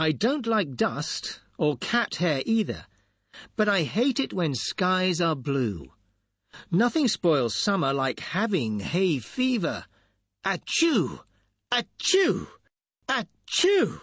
I don't like dust, or cat hair either, but I hate it when skies are blue. Nothing spoils summer like having hay fever. Achoo! Achoo! Achoo!